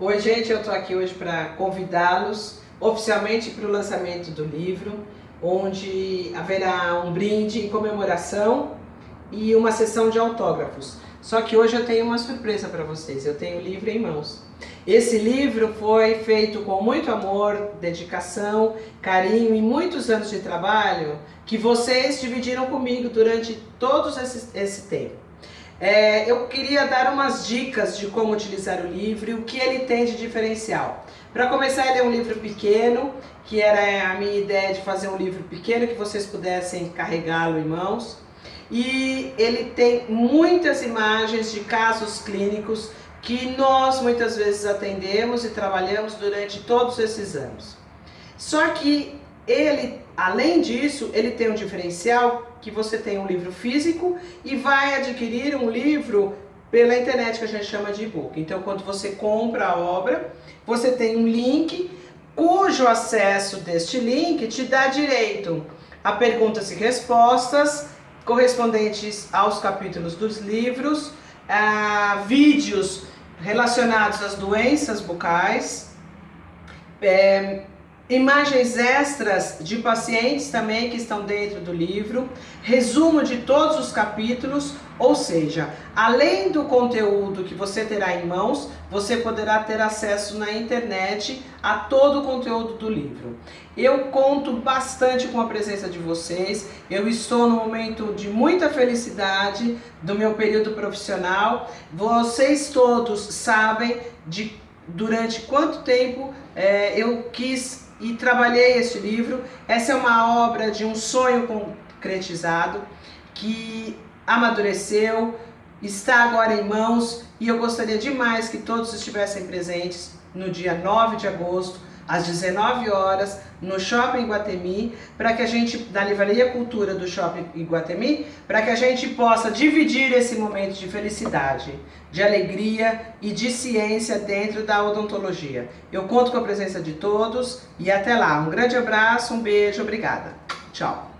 Oi, gente, eu estou aqui hoje para convidá-los oficialmente para o lançamento do livro, onde haverá um brinde em comemoração e uma sessão de autógrafos. Só que hoje eu tenho uma surpresa para vocês, eu tenho o livro em mãos. Esse livro foi feito com muito amor, dedicação, carinho e muitos anos de trabalho que vocês dividiram comigo durante todo esse, esse tempo. É, eu queria dar umas dicas de como utilizar o livro e o que ele tem de diferencial. Para começar, ele é um livro pequeno, que era a minha ideia de fazer um livro pequeno que vocês pudessem carregá-lo em mãos. E ele tem muitas imagens de casos clínicos que nós muitas vezes atendemos e trabalhamos durante todos esses anos. Só que ele, além disso, ele tem um diferencial que você tem um livro físico e vai adquirir um livro pela internet que a gente chama de e-book. Então, quando você compra a obra, você tem um link cujo acesso deste link te dá direito a perguntas e respostas correspondentes aos capítulos dos livros, a vídeos relacionados às doenças bucais, é, Imagens extras de pacientes também que estão dentro do livro, resumo de todos os capítulos, ou seja, além do conteúdo que você terá em mãos, você poderá ter acesso na internet a todo o conteúdo do livro. Eu conto bastante com a presença de vocês, eu estou no momento de muita felicidade do meu período profissional, vocês todos sabem de durante quanto tempo é, eu quis e trabalhei este livro. Essa é uma obra de um sonho concretizado que amadureceu, está agora em mãos e eu gostaria demais que todos estivessem presentes no dia 9 de agosto às 19 horas, no Shopping Iguatemi, para que a gente, da Livraria Cultura do Shopping Iguatemi, para que a gente possa dividir esse momento de felicidade, de alegria e de ciência dentro da odontologia. Eu conto com a presença de todos e até lá. Um grande abraço, um beijo, obrigada. Tchau.